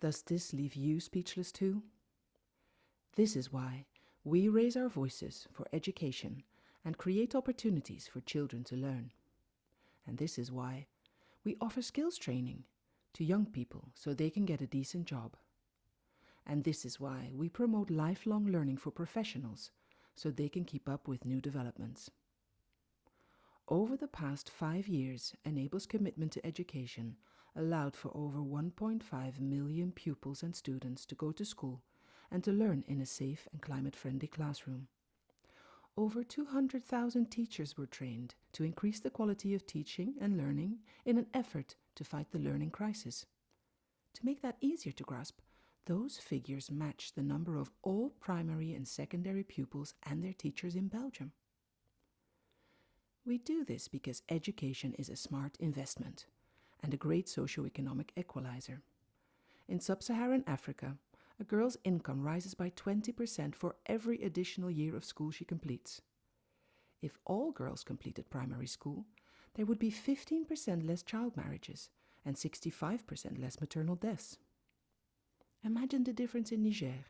Does this leave you speechless too? This is why we raise our voices for education and create opportunities for children to learn. And this is why we offer skills training to young people so they can get a decent job. And this is why we promote lifelong learning for professionals so they can keep up with new developments. Over the past five years, Enabel's commitment to education allowed for over 1.5 million pupils and students to go to school and to learn in a safe and climate-friendly classroom. Over 200,000 teachers were trained to increase the quality of teaching and learning in an effort to fight the learning crisis. To make that easier to grasp, those figures match the number of all primary and secondary pupils and their teachers in Belgium. We do this because education is a smart investment and a great socio-economic equalizer. In sub-Saharan Africa, a girl's income rises by 20% for every additional year of school she completes. If all girls completed primary school, there would be 15% less child marriages and 65% less maternal deaths. Imagine the difference in Niger,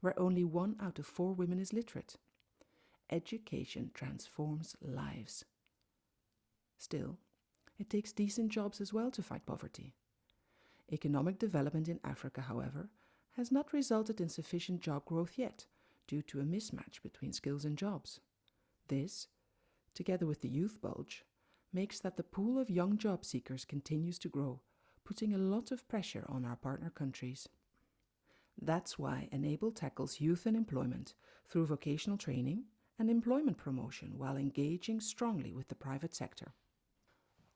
where only one out of four women is literate. Education transforms lives. Still, it takes decent jobs as well to fight poverty. Economic development in Africa, however, has not resulted in sufficient job growth yet due to a mismatch between skills and jobs. This, together with the youth bulge, makes that the pool of young job seekers continues to grow, putting a lot of pressure on our partner countries. That's why Enabel tackles youth unemployment through vocational training and employment promotion while engaging strongly with the private sector.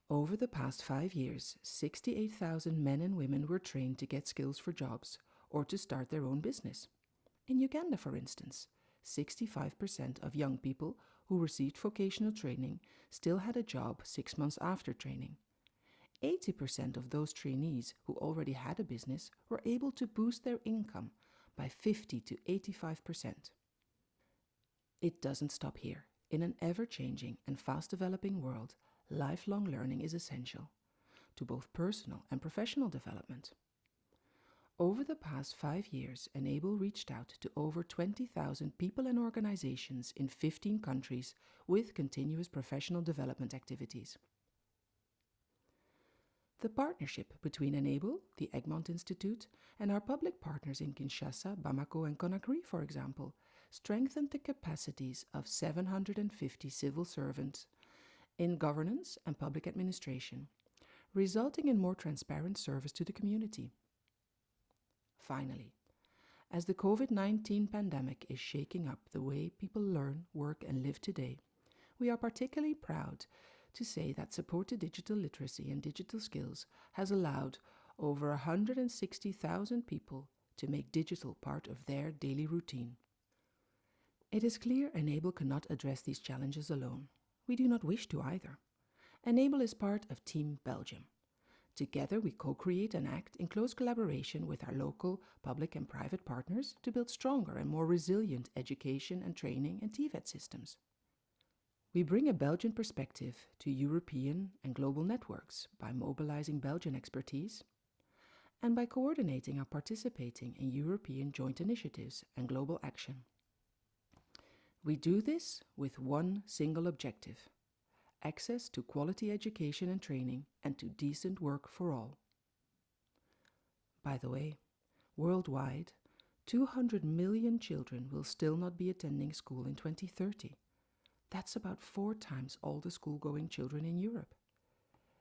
Over the past five years, 68,000 men and women were trained to get skills for jobs or to start their own business. In Uganda, for instance, 65% of young people who received vocational training still had a job six months after training. 80% of those trainees who already had a business were able to boost their income by 50 to 85%. It doesn't stop here. In an ever-changing and fast-developing world, lifelong learning is essential to both personal and professional development. Over the past five years, Enabel reached out to over 20,000 people and organizations in 15 countries with continuous professional development activities. The partnership between Enabel, the Egmont Institute, and our public partners in Kinshasa, Bamako and Conakry, for example, strengthened the capacities of 750 civil servants in governance and public administration, resulting in more transparent service to the community. Finally, as the COVID-19 pandemic is shaking up the way people learn, work and live today, we are particularly proud to say that support to digital literacy and digital skills has allowed over 160,000 people to make digital part of their daily routine. It is clear Enabel cannot address these challenges alone. We do not wish to either. Enabel is part of Team Belgium, Together, we co-create and act in close collaboration with our local public and private partners to build stronger and more resilient education and training and TVET systems. We bring a Belgian perspective to European and global networks by mobilizing Belgian expertise and by coordinating and participating in European joint initiatives and global action. We do this with one single objective access to quality education and training, and to decent work for all. By the way, worldwide, 200 million children will still not be attending school in 2030. That's about four times all the school-going children in Europe.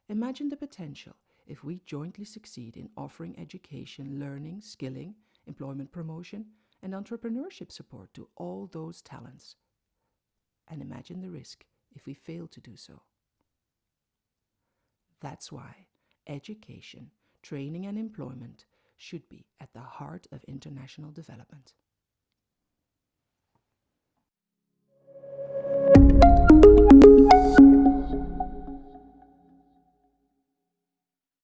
Imagine the potential if we jointly succeed in offering education, learning, skilling, employment promotion, and entrepreneurship support to all those talents. And imagine the risk if we fail to do so. That's why education, training and employment should be at the heart of international development.